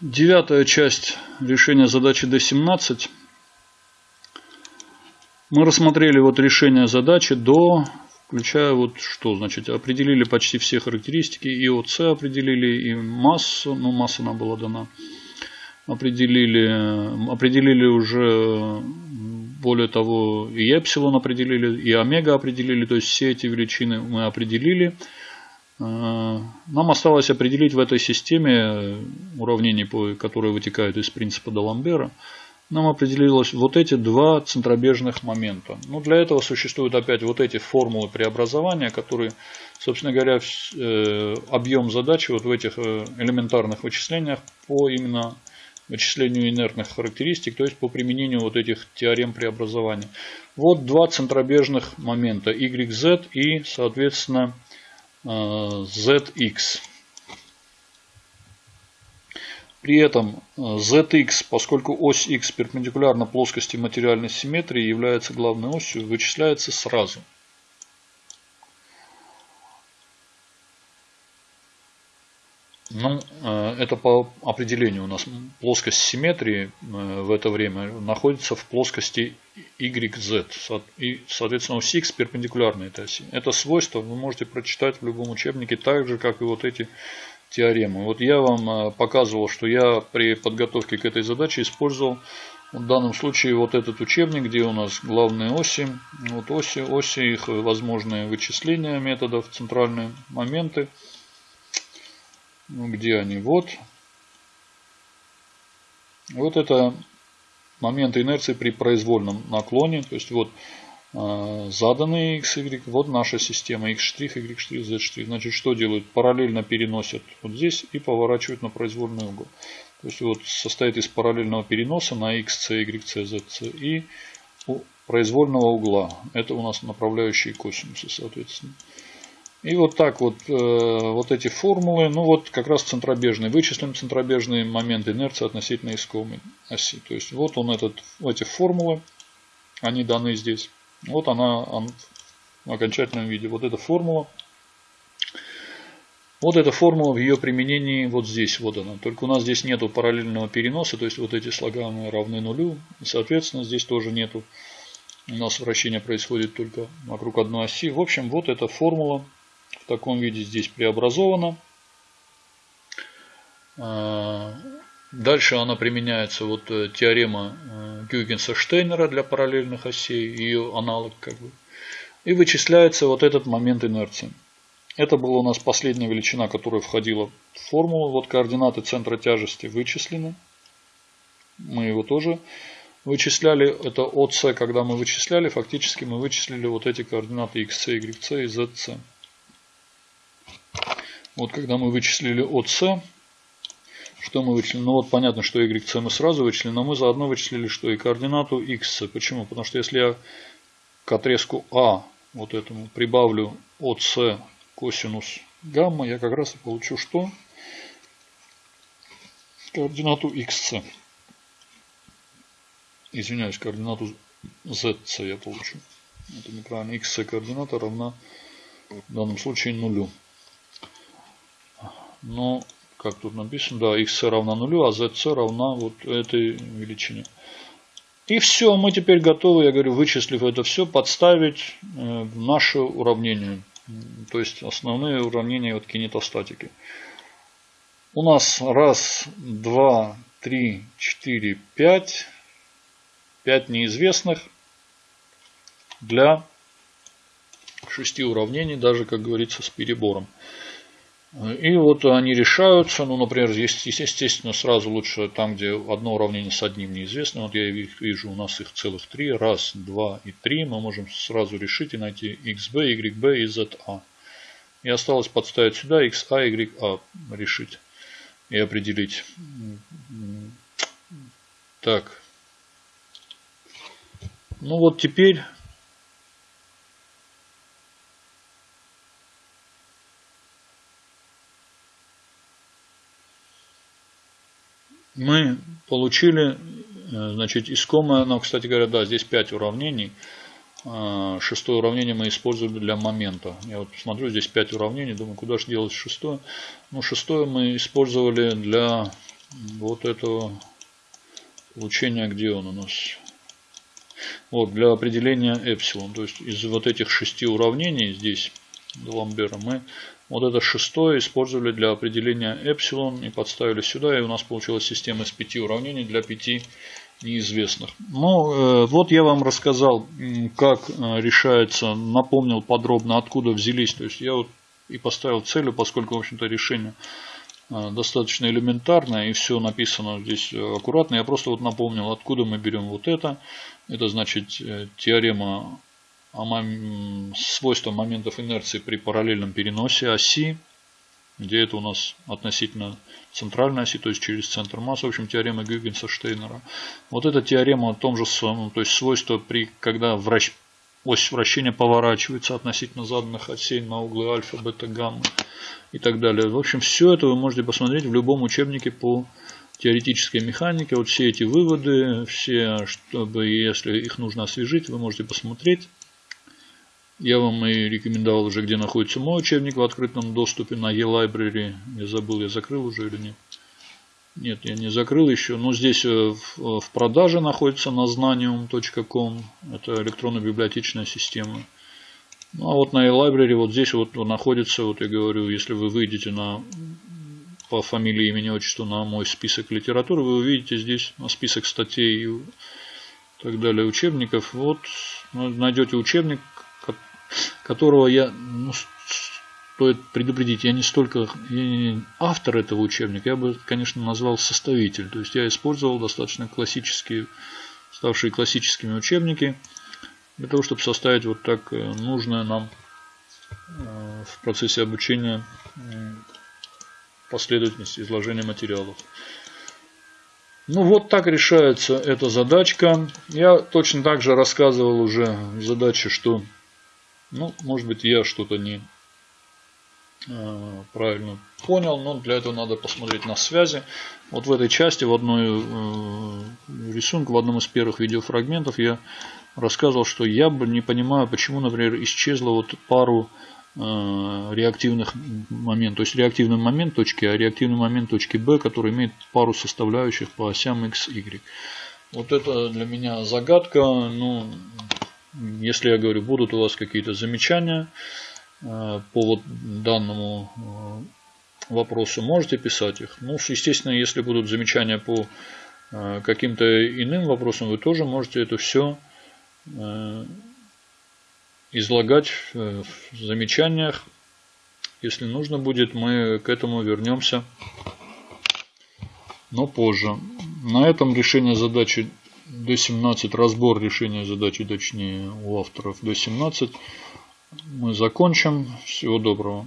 девятая часть решения задачи D17. Мы рассмотрели вот решение задачи до, включая вот что, значит, определили почти все характеристики, и ОЦ определили, и массу, ну масса нам была дана, определили, определили уже, более того, и эпсилон определили, и омега определили, то есть все эти величины мы определили. Э, нам осталось определить в этой системе уравнений, которые вытекают из принципа Даламбера, нам определилось вот эти два центробежных момента. Ну, для этого существуют опять вот эти формулы преобразования, которые, собственно говоря, э, объем задачи вот в этих э, элементарных вычислениях по именно вычислению инертных характеристик, то есть по применению вот этих теорем преобразования. Вот два центробежных момента, YZ и, соответственно, ZX. При этом ZX, поскольку ось X перпендикулярна плоскости материальной симметрии является главной осью, вычисляется сразу. Ну, э, это по определению у нас плоскость симметрии э, в это время находится в плоскости YZ. И, соответственно, ось X перпендикулярна этой оси. Это свойство вы можете прочитать в любом учебнике, так же, как и вот эти теоремы. Вот я вам э, показывал, что я при подготовке к этой задаче использовал в данном случае вот этот учебник, где у нас главные оси. Вот оси, оси их возможные вычисления методов, центральные моменты. Ну, где они? Вот. Вот это моменты инерции при произвольном наклоне. То есть вот э, заданные x, y. Вот наша система x', y', z'. Значит, что делают? Параллельно переносят вот здесь и поворачивают на произвольный угол. То есть вот состоит из параллельного переноса на x, c, y, c, z, c и произвольного угла. Это у нас направляющие косинусы, соответственно. И вот так вот, э, вот эти формулы, ну вот как раз центробежные. Вычислим центробежные моменты инерции относительно искомой оси. То есть вот он этот, эти формулы, они даны здесь. Вот она, она в окончательном виде. Вот эта формула. Вот эта формула в ее применении вот здесь, вот она. Только у нас здесь нету параллельного переноса, то есть вот эти слагаемые равны нулю. И, соответственно, здесь тоже нету. У нас вращение происходит только вокруг одной оси. В общем, вот эта формула в таком виде здесь преобразована. А, дальше она применяется, вот э, теорема э, Гюйгенса-Штейнера для параллельных осей, ее аналог как бы. И вычисляется вот этот момент инерции. Это была у нас последняя величина, которая входила в формулу. Вот координаты центра тяжести вычислены. Мы его тоже вычисляли. Это ОС, когда мы вычисляли, фактически мы вычислили вот эти координаты XC, YC и ZC. Вот когда мы вычислили от С, что мы вычислили? Ну вот понятно, что YC мы сразу вычислили, но мы заодно вычислили, что и координату X. Почему? Потому что если я к отрезку А вот этому прибавлю от С косинус гамма, я как раз и получу что? Координату XC. Извиняюсь, координату ZC я получу. Это неправильно. XC координата равна в данном случае нулю. Но, как тут написано, да, x равна нулю, а zc равна вот этой величине. И все, мы теперь готовы, я говорю, вычислив это все, подставить э, наше уравнение. То есть основные уравнения вот кинетостатики. У нас раз, два, три, четыре, пять. Пять неизвестных для шести уравнений, даже, как говорится, с перебором. И вот они решаются, ну, например, есть, естественно, сразу лучше там, где одно уравнение с одним неизвестным. Вот я вижу, у нас их целых три. Раз, два и три. Мы можем сразу решить и найти xb, yb и za. И осталось подставить сюда xa, ya решить и определить. Так. Ну вот теперь мы получили, э, значит, искомое, ну, кстати говоря, да, здесь 5 уравнений. А, шестое уравнение мы использовали для момента. Я вот смотрю, здесь 5 уравнений, думаю, куда же делать шестое. Ну, шестое мы использовали для вот этого получения, где он у нас? Вот, для определения эпсилон. То есть из вот этих шести уравнений здесь, Ламбера, мы вот это шестое использовали для определения эпсилон и подставили сюда. И у нас получилась система из пяти уравнений для пяти неизвестных. Ну, э, вот я вам рассказал, как э, решается, напомнил подробно, откуда взялись. То есть я вот и поставил целью, поскольку, в общем-то, решение э, достаточно элементарное и все написано здесь аккуратно. Я просто вот напомнил, откуда мы берем вот это. Это значит теорема о свойствах моментов инерции при параллельном переносе оси где это у нас относительно центральной оси, то есть через центр массы, в общем, теорема Гюгенса-Штейнера. Вот эта теорема о том же самом, то есть свойство, при, когда вращ, ось вращения поворачивается относительно заданных осей на углы альфа, бета, гамма и так далее. В общем, все это вы можете посмотреть в любом учебнике по теоретической механике. Вот все эти выводы, все, чтобы, если их нужно освежить, вы можете посмотреть. Я вам и рекомендовал уже, где находится мой учебник в открытом доступе на e-library. Я забыл, я закрыл уже или нет. Нет, я не закрыл еще. Но здесь э, в, в продаже находится на знаниум.com. Это электронно-библиотечная система. Ну а вот на e-library вот здесь вот находится, вот я говорю, если вы выйдете на по фамилии, имени, отчеству на мой список литературы, вы увидите здесь список статей и так далее, учебников. Вот найдете учебник, которого я, ну, стоит предупредить, я не столько я не автор этого учебника, я бы, конечно, назвал составитель. То есть я использовал достаточно классические, ставшие классическими учебники, для того, чтобы составить вот так э, нужное нам э, в процессе обучения последовательность изложения материалов. Ну вот так решается эта задачка. Я точно так же рассказывал уже в задаче, что ну, может быть, я что-то не э, правильно понял, но для этого надо посмотреть на связи. Вот в этой части, в одной э, рисунке, в одном из первых видеофрагментов я рассказывал, что я бы не понимаю, почему, например, исчезла вот пару э, реактивных моментов. То есть реактивный момент точки А, реактивный момент точки Б, который имеет пару составляющих по осям X, Y. Вот это для меня загадка. Ну, если я говорю, будут у вас какие-то замечания э, по вот данному э, вопросу, можете писать их. Ну, естественно, если будут замечания по э, каким-то иным вопросам, вы тоже можете это все излагать в замечаниях. Если нужно будет, мы к этому вернемся, но позже. На этом решение задачи D17 разбор решения задачи, точнее у авторов D17 мы закончим. Всего доброго.